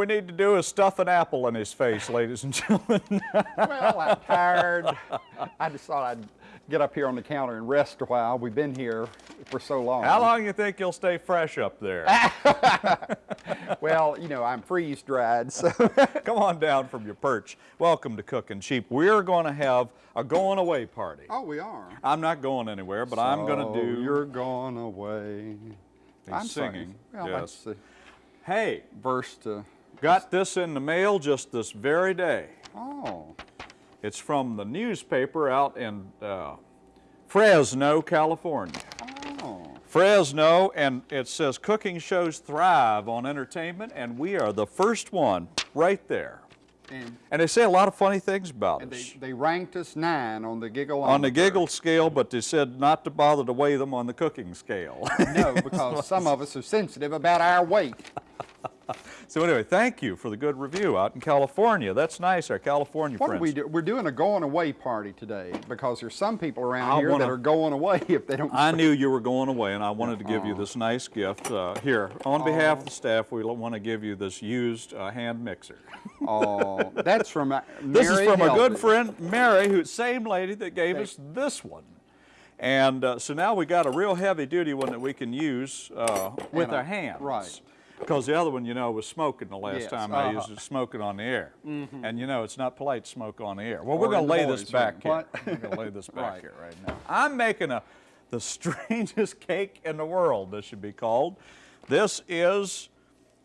We need to do is stuff an apple in his face, ladies and gentlemen. well, I'm tired. I just thought I'd get up here on the counter and rest a while. We've been here for so long. How long you think you'll stay fresh up there? well, you know, I'm freeze dried, so. Come on down from your perch. Welcome to Cooking Cheap. We're going to have a going away party. Oh, we are. I'm not going anywhere, but so I'm going to do. You're going away. He's I'm singing. Well, yes. Hey, verse to. Got this in the mail just this very day. Oh. It's from the newspaper out in uh, Fresno, California. Oh. Fresno, and it says cooking shows thrive on entertainment, and we are the first one right there. And, and, they say a lot of funny things about us. They, they, ranked us nine on the giggle On the giggle scale, but they said not to bother to weigh them on the cooking scale. no, because some of us are sensitive about our weight. So anyway, thank you for the good review out in California. That's nice, our California what friends. What we do? We're doing a going away party today because there's some people around I here wanna, that are going away if they don't. I knew you were going away, and I wanted to give you this nice gift. Uh, here, on behalf of the staff, we want to give you this used uh, hand mixer. oh, that's from uh, This is from a good friend, Mary, who same lady that gave us this one. And uh, so now we got a real heavy duty one that we can use uh, with our hands. Right. Because the other one, you know, was smoking the last yes. time uh -huh. I used it, smoking on the air. Mm -hmm. And you know, it's not polite to smoke on the air. Well, we're going to lay this back room. here. we're going to lay this back right. here right now. I'm making a the strangest cake in the world, this should be called. This is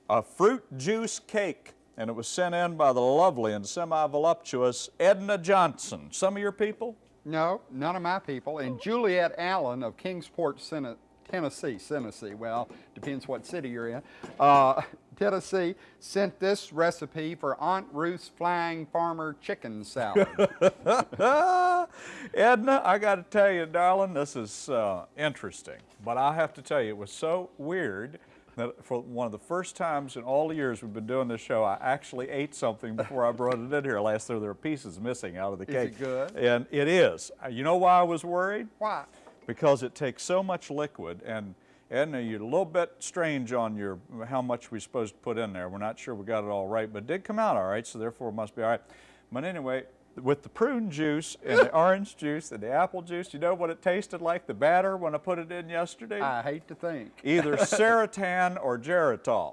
a fruit juice cake, and it was sent in by the lovely and semi-voluptuous Edna Johnson. Some of your people? No, none of my people. And Juliet Allen of Kingsport, Senate, Tennessee, Tennessee, well, depends what city you're in, uh, Tennessee, sent this recipe for Aunt Ruth's Flying Farmer Chicken Salad. Edna, I got to tell you, darling, this is uh, interesting. But I have to tell you, it was so weird that for one of the first times in all the years we've been doing this show, I actually ate something before I brought it in here last year. There were pieces missing out of the cake. Is it good? And it is. You know why I was worried? Why? Because it takes so much liquid and Edna, you're a little bit strange on your how much we're supposed to put in there. We're not sure we got it all right, but it did come out all right, so therefore it must be all right. But anyway, with the prune juice and the orange juice and the apple juice, you know what it tasted like, the batter, when I put it in yesterday? I hate to think. Either Serutan or Geritol.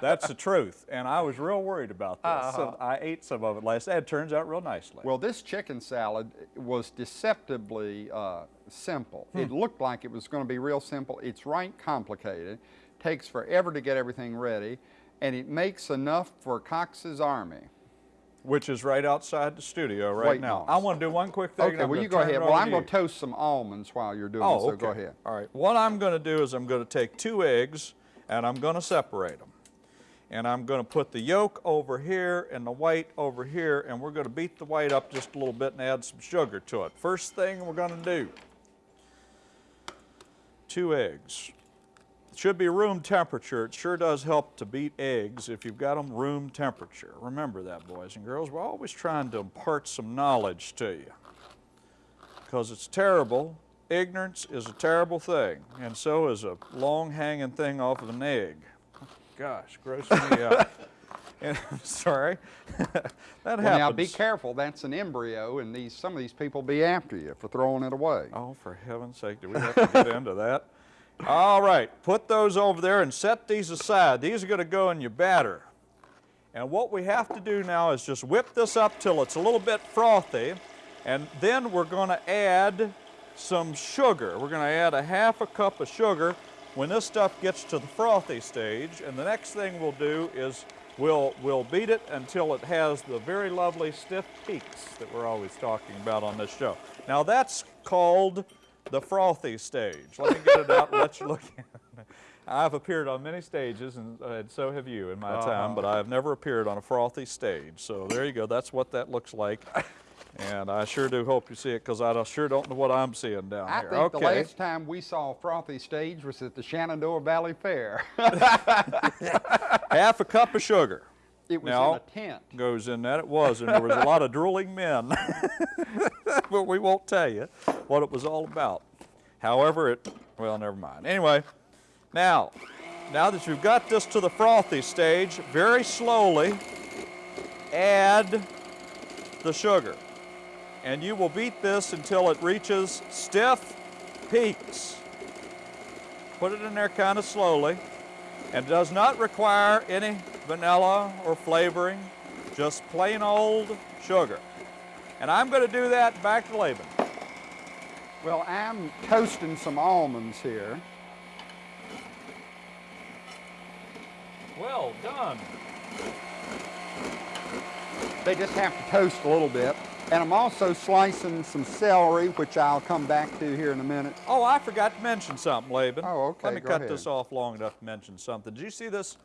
That's the truth. And I was real worried about this. Uh -huh. So I ate some of it last night. It turns out real nicely. Well, this chicken salad was deceptively uh, simple. Hmm. It looked like it was going to be real simple. It's right complicated. Takes forever to get everything ready. And it makes enough for Cox's Army. Which is right outside the studio right Wait, now. I want to do one quick thing. Okay, well you go ahead. Well, I'm going to toast some almonds while you're doing oh, it, so okay. go ahead. All right. What I'm going to do is I'm going to take two eggs and I'm going to separate them. And I'm going to put the yolk over here and the white over here and we're going to beat the white up just a little bit and add some sugar to it. First thing we're going to do, two eggs. Should be room temperature. It sure does help to beat eggs if you've got them room temperature. Remember that, boys and girls. We're always trying to impart some knowledge to you because it's terrible. Ignorance is a terrible thing, and so is a long hanging thing off of an egg. Gosh, gross me out. And, sorry, that well, happens. Now be careful. That's an embryo, and these some of these people be after you for throwing it away. Oh, for heaven's sake! Do we have to get into that? All right, put those over there and set these aside. These are going to go in your batter. And what we have to do now is just whip this up till it's a little bit frothy, and then we're going to add some sugar. We're going to add a half a cup of sugar when this stuff gets to the frothy stage, and the next thing we'll do is we'll, we'll beat it until it has the very lovely stiff peaks that we're always talking about on this show. Now that's called the frothy stage. Let me get it out and let you look at it. I've appeared on many stages, and, uh, and so have you in my uh -huh. time, but I have never appeared on a frothy stage. So there you go. That's what that looks like. And I sure do hope you see it because I sure don't know what I'm seeing down I here. I think okay. the last time we saw a frothy stage was at the Shenandoah Valley Fair. Half a cup of sugar. It was now, in a tent. goes in that. It was, and there was a lot of drooling men. but we won't tell you what it was all about. However, it, well, never mind. Anyway, now, now that you've got this to the frothy stage, very slowly add the sugar. And you will beat this until it reaches stiff peaks. Put it in there kind of slowly. And does not require any vanilla or flavoring, just plain old sugar. And I'm going to do that back to Laban. Well, I'm toasting some almonds here. Well done. They just have to toast a little bit. And I'm also slicing some celery, which I'll come back to here in a minute. Oh, I forgot to mention something, Laban. Oh, okay, Let me cut ahead. this off long enough to mention something. Do you see this?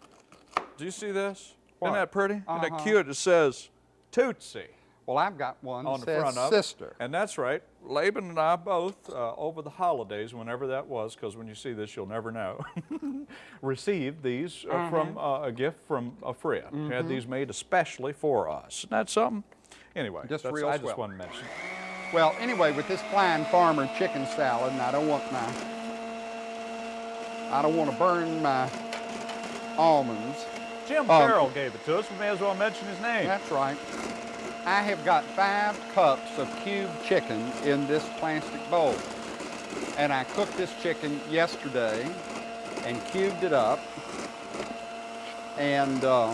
Do you see this? What? Isn't that pretty? Isn't Uh-huh. that cute? It says Tootsie Well, I've got one on the front of sister. And that's right. Laban and I both, uh, over the holidays, whenever that was, because when you see this, you'll never know, received these uh, from uh, a gift from a friend. who Had these made especially for us. Isn't that something? Anyway, Just that's- real I just swell. wanted to mention. Well, anyway, with this Flying Farmer chicken salad, and I don't want my, I don't want to burn my almonds. Jim Um, Farrell gave it to us. We may as well mention his name. That's right. I have got five cups of cubed chicken in this plastic bowl. And I cooked this chicken yesterday and cubed it up. And uh,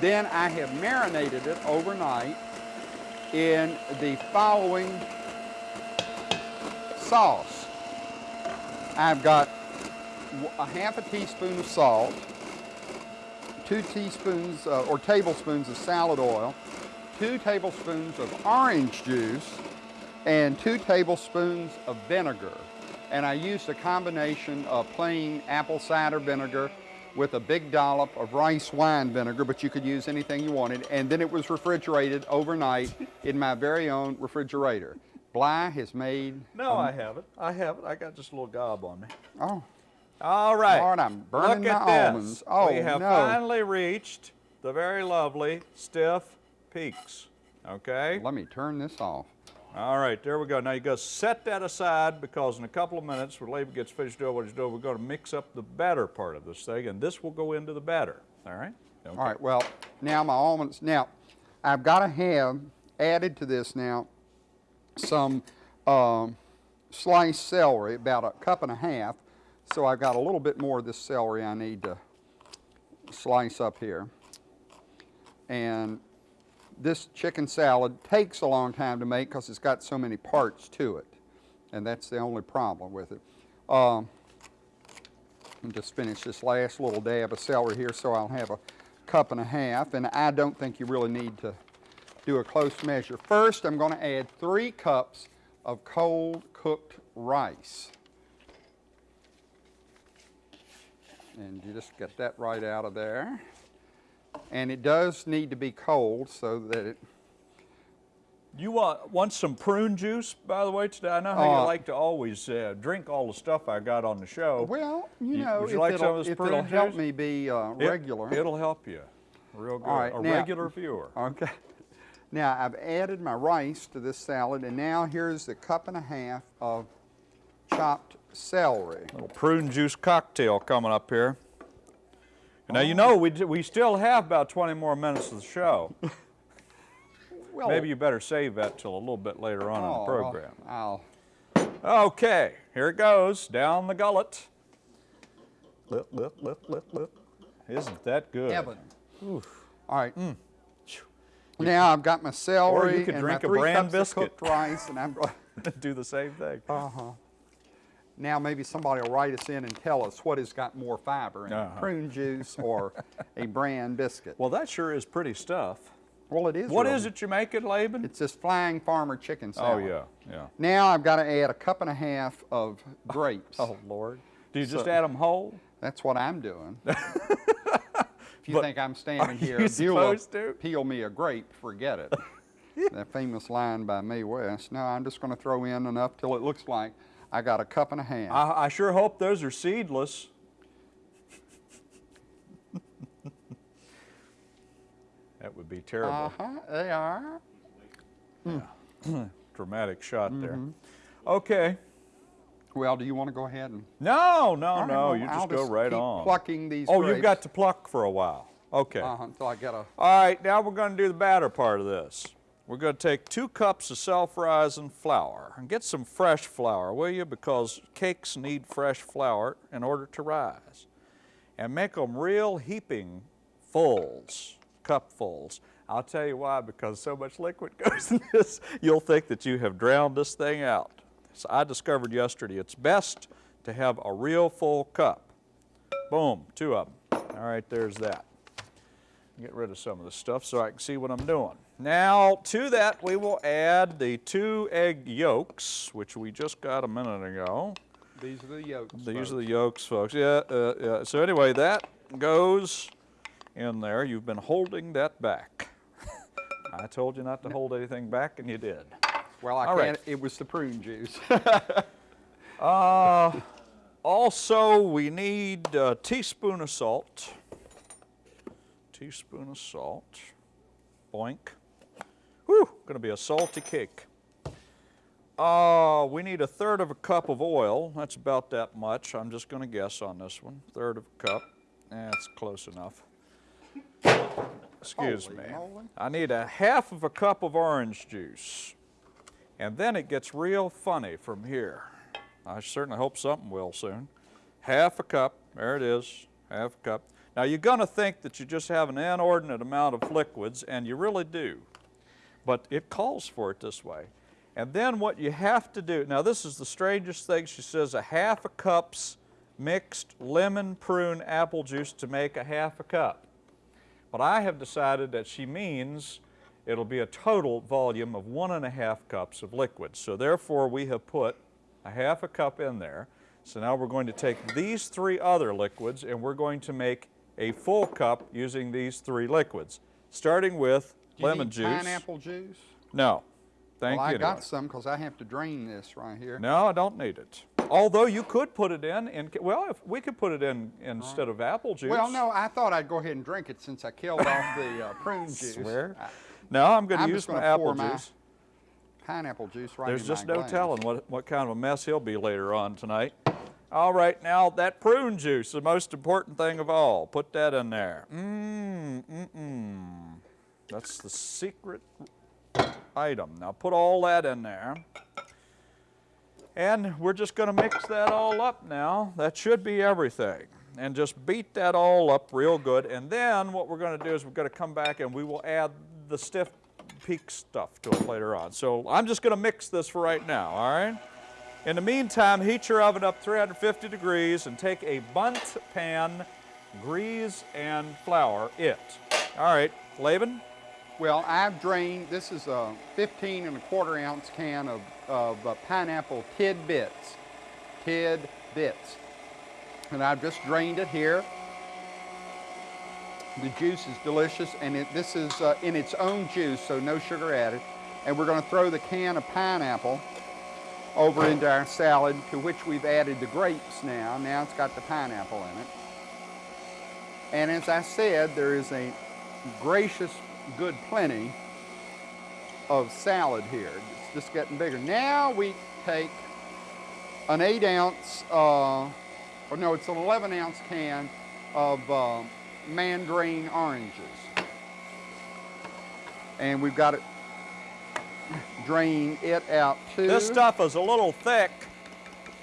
then I have marinated it overnight in the following sauce. I've got a half a teaspoon of salt, two teaspoons uh, or tablespoons of salad oil, two tablespoons of orange juice, and two tablespoons of vinegar. And I used a combination of plain apple cider vinegar with a big dollop of rice wine vinegar, but you could use anything you wanted. And then it was refrigerated overnight in my very own refrigerator. Bly has made, No, I haven't. I haven't. I got just a little gob on me. oh, All right. Lord, I'm burning Look at my this. almonds. Oh, we have no. finally reached the very lovely stiff peaks. Okay. let me turn this off. All right, there we go. Now you go set that aside because in a couple of minutes, when Laban gets finished doing what he's doing, we're going to mix up the batter part of this thing, and this will go into the batter. All right. Okay. All right, well, now my almonds, now I've got to have added to this now some um, sliced celery, about a cup and a half. So I've got a little bit more of this celery I need to slice up here. And this chicken salad takes a long time to make because it's got so many parts to it. And that's the only problem with it. Um, and just finish this last little dab of celery here so I'll have a cup and a half. And I don't think you really need to do a close measure. First, I'm going to add three cups of cold cooked rice. And you just get that right out of there. And it does need to be cold so that it, You want want some prune juice, by the way, today? I know how Uh, you like to always uh, drink all the stuff I got on the show. well, you know, you if, like some it'll, of this it'll prune help me be uh, regular. It'll help you. Real good. All right, a now- regular viewer. Okay. Now I've added my rice to this salad, and now here's the cup and a half of chopped celery. Little prune juice cocktail coming up here. And now you know we, d- we still have about 20 more minutes of the show. Well, Maybe you better save that till a little bit later on in oh, the program. I'll, Okay, here it goes, down the gullet. Lip, lip, lip, lip, lip. Isn't that good? Evan. All right. Now I've got my celery Mm. Or you could and drink my a three bran cups biscuit. of cooked rice, and I'm going. Do the same thing. Uh-huh. Now maybe somebody will write us in and tell us what has got more fiber in Uh-huh. prune juice or a bran biscuit. Well, that sure is pretty stuff. Well, it is. What really. is it you make it, Laban? It's this flying farmer chicken salad. oh, salad. yeah, yeah. Now I've got to add a cup and a half of grapes. Oh, Lord. Do you just add them whole? That's what I'm doing. if you But think I'm standing here, you to? peel me a grape, forget it. that famous line by Mae West. No, I'm just going to throw in enough till it looks like I got a cup and a half. I, I sure hope those are seedless. that would be terrible. Uh-huh, they are. Yeah. Dramatic shot there. Mm-hmm. Okay. Well, do you want to go ahead and? No, no, right, no, well, you I'll just go right on. Plucking these. Oh, you've got to pluck for a while. Okay. uh, until I get a. All right, now we're going to do the batter part of this. We're going to take two cups of self-rising flour and get some fresh flour, will you? Because cakes need fresh flour in order to rise. And make them real heaping fulls, cupfuls. I'll tell you why, because so much liquid goes in this, you'll think that you have drowned this thing out. So I discovered yesterday it's best to have a real full cup. Boom, two of them. All right, there's that. Get rid of some of the stuff so I can see what I'm doing. Now, to that, we will add the two egg yolks, which we just got a minute ago. These are the yolks. These folks. are the yolks, folks. Yeah, uh, yeah. So anyway, that goes in there. You've been holding that back. I told you not to hold anything back, and you did. Well, I All right. can't. It was the prune juice. Uh, also, we need a teaspoon of salt. Teaspoon of salt. Boink. Whew, gonna be a salty cake. Uh, we need a third of a cup of oil. That's about that much. I'm just gonna guess on this one. Third of a cup. That's close enough. Excuse Holy me. moly. I need a half of a cup of orange juice. And then it gets real funny from here. I certainly hope something will soon. Half a cup, there it is, half a cup. Now you're gonna think that you just have an inordinate amount of liquids, and you really do. But it calls for it this way. And then what you have to do, now this is the strangest thing, she says a half a cup's mixed lemon, prune, apple juice to make a half a cup. But I have decided that she means it'll be a total volume of one and a half cups of liquid. So therefore we have put a half a cup in there. So now we're going to take these three other liquids and we're going to make a full cup using these three liquids. Starting with lemon juice. Pineapple juice. No. Thank well, you. I got anyway. some because I have to drain this right here. No, I don't need it. Although you could put it in, in well, if we could put it in instead of apple juice. Well, no, I thought I'd go ahead and drink it since I killed off the uh, prune juice. Swear? I- No, I'm going to use my apple my juice. pineapple juice right There's just no glass. telling what, what kind of a mess he'll be later on tonight. All right, now that prune juice, the most important thing of all. Put that in there. Mmm, mm, mm. That's the secret item. Now put all that in there. And we're just going to mix that all up now. That should be everything. And just beat that all up real good. And then what we're going to do is we're going to come back and we will add the stiff peak stuff to it later on. So I'm just going to mix this for right now, all right? In the meantime, heat your oven up 350 degrees and take a Bundt pan, grease and flour it. All right, Laban? Well, I've drained, this is a 15 and a quarter ounce can of, of uh, pineapple tidbits. Tidbits. And I've just drained it here. The juice is delicious and it, this is uh, in its own juice, so no sugar added. And we're gonna throw the can of pineapple over into our salad to which we've added the grapes now. Now it's got the pineapple in it. And as I said, there is a gracious good plenty of salad here. It's just getting bigger. Now we take an eight ounce, uh, or no, it's an 11 ounce can of uh, mandarin oranges. And we've got to drain it out too. This stuff is a little thick,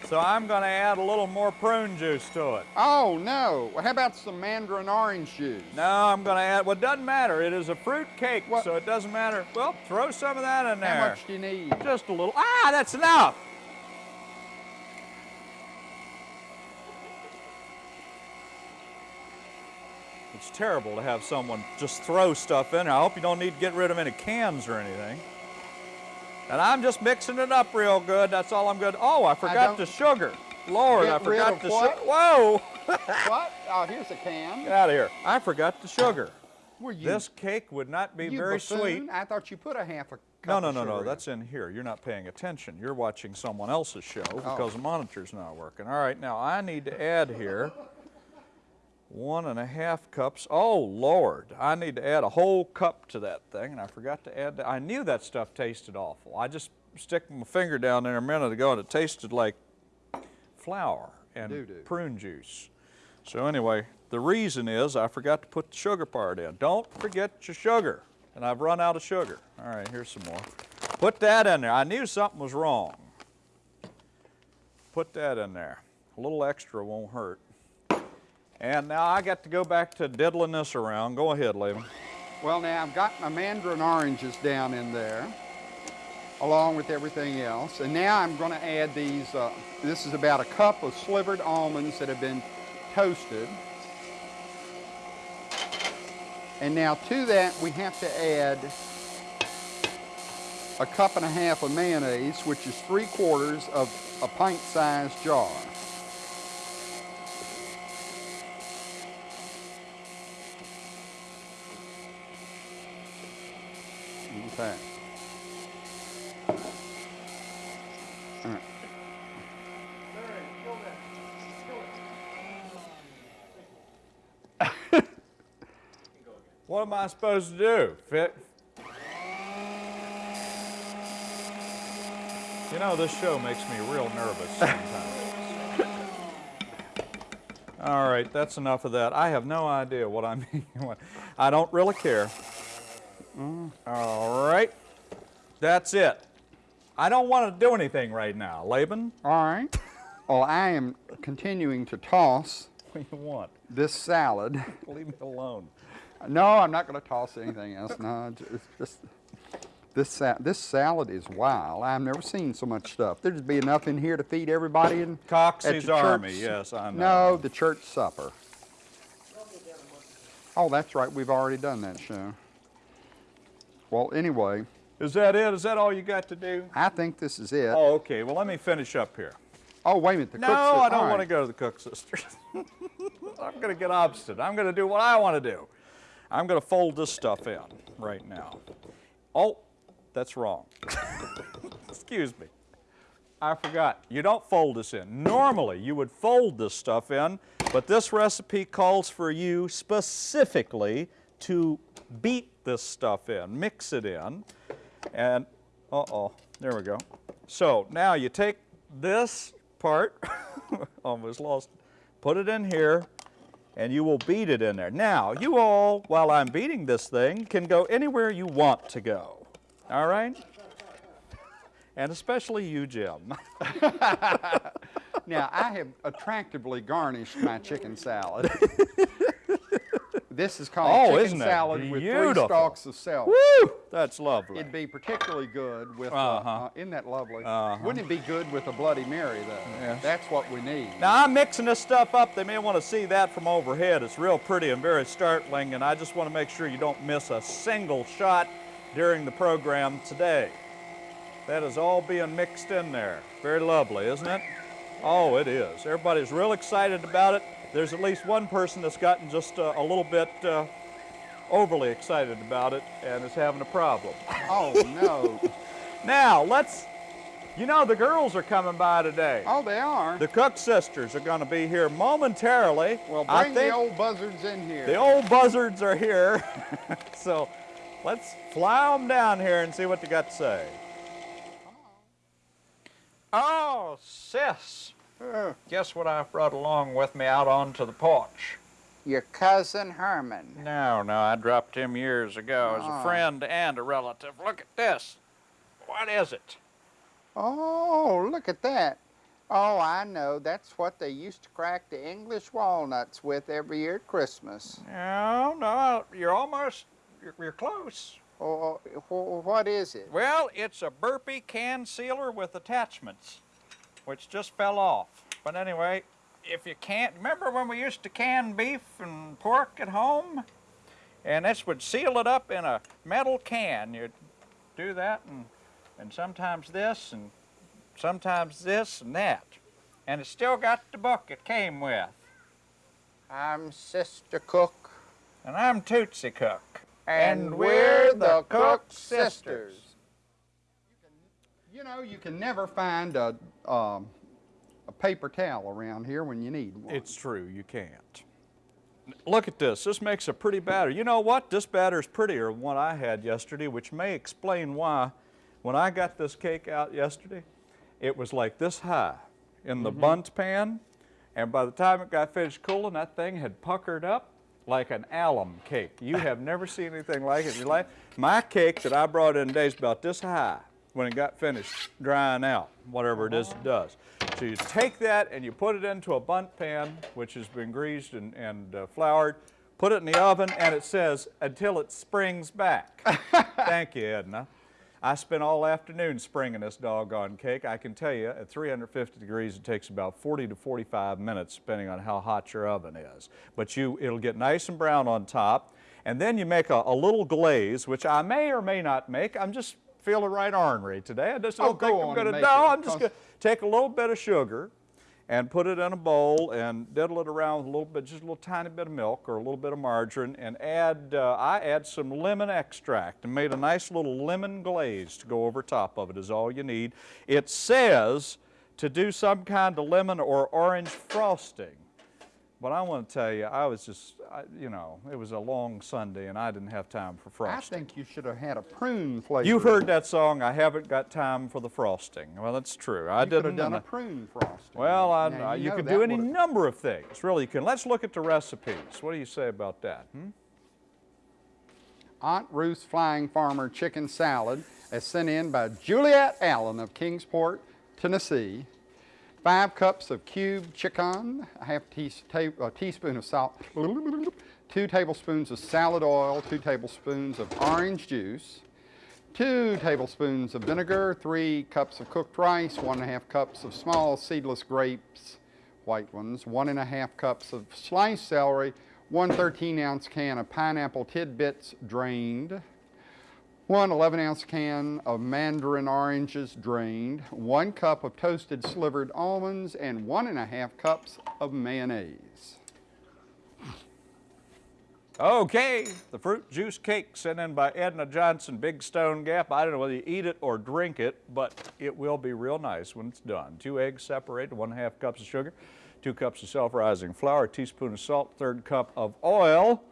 so I'm going to add a little more prune juice to it. Oh no, how about some mandarin orange juice? No, I'm going to add, well, it doesn't matter. It is a fruit cake, What? so it doesn't matter. Well, throw some of that in there. How much do you need? Just a little. Ah, that's enough. It's terrible to have someone just throw stuff in there. I hope you don't need to get rid of any cans or anything. And I'm just mixing it up real good. That's all I'm good. Oh, I forgot don't- the sugar. Lord, I forgot the sugar. Whoa! what? Oh, here's a can. Get out of here. I forgot the sugar. Were you, This cake would not be very buffoon? sweet. I thought you put a half a cup No, no, no, no. That's in here. You're not paying attention. You're watching someone else's show Oh. because the monitor's not working. All right, now I need to add here one and a half cups. Oh, Lord. I need to add a whole cup to that thing, and I forgot to add that. I knew that stuff tasted awful. I just stick my finger down there a minute ago, and it tasted like flour and Do-do. prune juice. So anyway, the reason is I forgot to put the sugar part in. Don't forget your sugar. And I've run out of sugar. All right, here's some more. Put that in there. I knew something was wrong. Put that in there. A little extra won't hurt. And now I got to go back to diddling this around. Go ahead, Laban. Well, now I've got my mandarin oranges down in there, along with everything else. And now I'm going to add these. Uh, this is about a cup of slivered almonds that have been toasted. And now to that we have to add a cup and a half of mayonnaise, which is three quarters of a pint-sized jar. Right. What am I supposed to do? Fit? You know, this show makes me real nervous sometimes. All right, that's enough of that. I have no idea what I'm I don't really care. All right, that's it. I don't want to do anything right now. Laban, All right. Well, I am continuing to toss what do you want? this salad. Leave me alone. No, I'm not going to toss anything else. No, it's just this sa- this salad is wild. I've never seen so much stuff. There'd be enough in here to feed everybody in at Coxey's Army, church- yes, I know. No, the church supper. Oh, that's right. We've already done that show. Well, anyway, Is that it? Is that all you got to do? I think this is it. Oh, okay. Well, let me finish up here. Oh, wait a minute. The No, I don't want to go to the Cook Sisters. I'm going to get obstinate. I'm going to do what I want to do. I'm going to fold this stuff in right now. Oh, that's wrong. Excuse me. I forgot. You don't fold this in. Normally, you would fold this stuff in, but this recipe calls for you specifically to beat this stuff in, mix it in, and uh-oh, there we go. So now you take this part, almost lost, put it in here, and you will beat it in there. Now, you all, while I'm beating this thing, can go anywhere you want to go. All right? And especially you, Jim. Now, I have attractively garnished my chicken salad. this is called Oh, chicken salad with three stalks of celery. Woo! That's lovely. It'd be particularly good with, uh, Uh-huh. uh, isn't that lovely? Uh-huh. Wouldn't it be good with a Bloody Mary, though? Yes. That's what we need. Now I'm mixing this stuff up. They may want to see that from overhead. It's real pretty and very startling, and I just want to make sure you don't miss a single shot during the program today. That is all being mixed in there. Very lovely, isn't it? Oh, it is. Everybody's real excited about it. There's at least one person that's gotten just uh, a little bit uh, overly excited about it and is having a problem. Oh, no. Now, let's, you know, the girls are coming by today. oh, they are. The Cook sisters are going to be here momentarily. well, I bring think the old buzzards in here. the old buzzards are here. so let's fly them down here and see what they got to say. Oh, sis. Uh, Guess what I brought along with me out onto the porch? Your cousin Herman. No, no, I dropped him years ago as a Ah. friend and a relative. Look at this. What is it? Oh, look at that. Oh, I know. That's what they used to crack the English walnuts with every year at Christmas. No, no, you're almost, you're, you're close. Oh, what is it? Well, it's a burpee can sealer with attachments, which just fell off. But anyway, if you can't, remember when we used to can beef and pork at home? And this would seal it up in a metal can. You'd do that and, and sometimes this and sometimes this and that. And it still got the book it came with. I'm Sister Cook. And I'm Tootsie Cook. And we're the Cook Sisters. You know, you can never find a, um, a paper towel around here when you need one. It's true, you can't. Look at this. This makes a pretty batter. You know what? This batter is prettier than what I had yesterday, which may explain why when I got this cake out yesterday, it was like this high. in the Bundt pan. And by the time it got finished cooling, that thing had puckered up like an alum cake. You have never seen anything like it in your life. My cake that I brought in today is about this high when it got finished drying out, whatever it is it does. So you take that and you put it into a Bundt pan, which has been greased and, and uh, floured, put it in the oven, and it says, until it springs back. Thank you, Edna. I spent all afternoon springing this doggone cake. I can tell you, at 350 degrees, it takes about 40 to 45 minutes, depending on how hot your oven is. But you, it'll get nice and brown on top. And then you make a, a little glaze, which I may or may not make. I'm just feeling right ornery today. I just Oh, don't go think on I'm going to. No, it, I'm just going to take a little bit of sugar and put it in a bowl and diddle it around with a little bit, just a little tiny bit of milk or a little bit of margarine and add, uh, I add some lemon extract and made a nice little lemon glaze to go over top of it is all you need. It says to do some kind of lemon or orange frosting. But I want to tell you, I was just, I, you know, it was a long Sunday and I didn't have time for frosting. I think you should have had a prune flavor. You've heard that song, I haven't got time for the frosting. Well, that's true. I You could have didn't. done a prune frosting. well, I, Now, you know can do any number of things. Really, you can. Let's look at the recipes. What do you say about that? hmm? Aunt Ruth's Flying Farmer Chicken Salad, is sent in by Juliet Allen of Kingsport, Tennessee. Five cups of cubed chicken, a half a uh, teaspoon of salt, two tablespoons of salad oil, two tablespoons of orange juice, two tablespoons of vinegar, three cups of cooked rice, one and a half cups of small seedless grapes, white ones, one and a half cups of sliced celery, one 13 ounce can of pineapple tidbits drained, one 11 ounce can of mandarin oranges drained, one cup of toasted slivered almonds, and one and a half cups of mayonnaise. Okay, the fruit juice cake sent in by Edna Johnson, Big Stone Gap. I don't know whether you eat it or drink it, but it will be real nice when it's done. Two eggs separated, one and a half cups of sugar, two cups of self-rising flour, a teaspoon of salt, third cup of oil,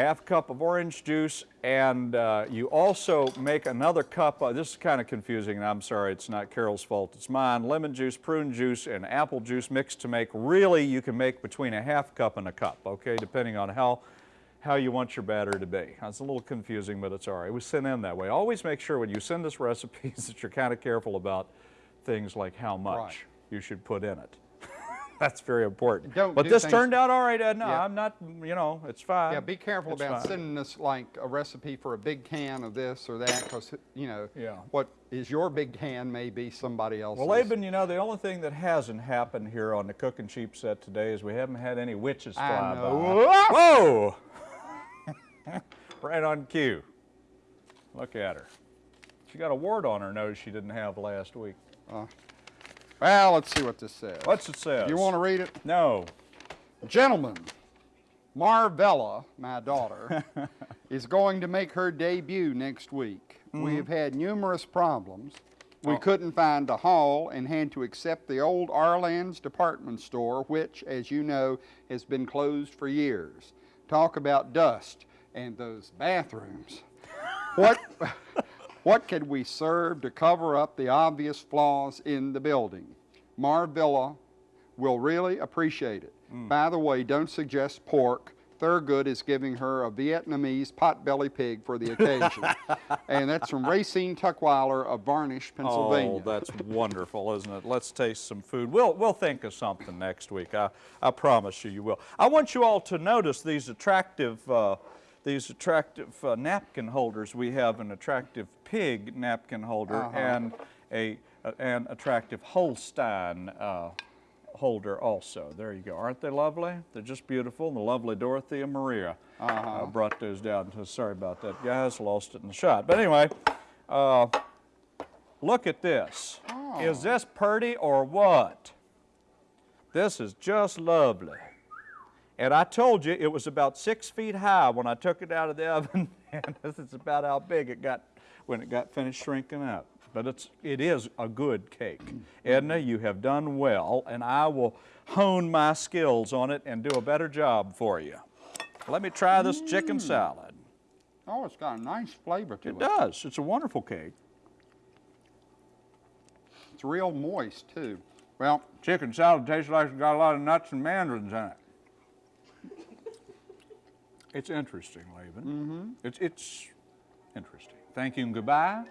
half cup of orange juice, and uh, you also make another cup, uh, this is kind of confusing, and I'm sorry, it's not Carol's fault, it's mine, lemon juice, prune juice, and apple juice mixed to make, really you can make between a half cup and a cup, okay, depending on how, how you want your batter to be. It's a little confusing, but it's all right. It was sent in that way. Always make sure when you send us recipes that you're kind of careful about things like how much Right. you should put in it. That's very important. Don't but do this turned out all right, Edna. Yeah. I'm not, you know, it's fine. Yeah, be careful It's about fine. sending us like a recipe for a big can of this or that, because you know Yeah. what is your big can may be somebody else's. Well, Laban, you know, the only thing that hasn't happened here on the Cooking Cheap set today is we haven't had any witches I fly know. by. Whoa! right on cue. Look at her. She got a wart on her nose she didn't have last week. Uh, Well, let's see what this says. What's it says? You want to read it? No. Gentlemen, Marvella, my daughter, is going to make her debut next week. Mm-hmm. We have had numerous problems. We oh. couldn't find a hall and had to accept the old Arland's department store, which, as you know, has been closed for years. Talk about dust and those bathrooms. What, what could we serve to cover up the obvious flaws in the building? Marvilla will really appreciate it. By the way, don't suggest pork. Thurgood is giving her a Vietnamese potbelly pig for the occasion. and that's from Racine Tuckweiler of Varnish, Pennsylvania. Oh, that's wonderful, isn't it? Let's taste some food. We'll, we'll think of something next week. I, I promise you, you will. I want you all to notice these attractive, uh, these attractive uh, napkin holders. We have an attractive pig napkin holder and a uh, an attractive Holstein uh, holder also. There you go. Aren't they lovely? They're just beautiful. The lovely Dorothea Maria uh, brought those down. to. Sorry about that, guys. Lost it in the shot. But anyway, uh, look at this. Is this pretty or what? This is just lovely. And I told you it was about six feet high when I took it out of the oven, and this is about how big it got when it got finished shrinking up. But it's, it is a good cake. Edna, you have done well, and I will hone my skills on it and do a better job for you. Let me try this chicken salad. oh, it's got a nice flavor to it. It does. It's a wonderful cake. It's real moist, too. Well, Chicken salad tastes like it's got a lot of nuts and mandarins in it. It's interesting, Laban. Mm-hmm. It's, it's interesting. Thank you and goodbye.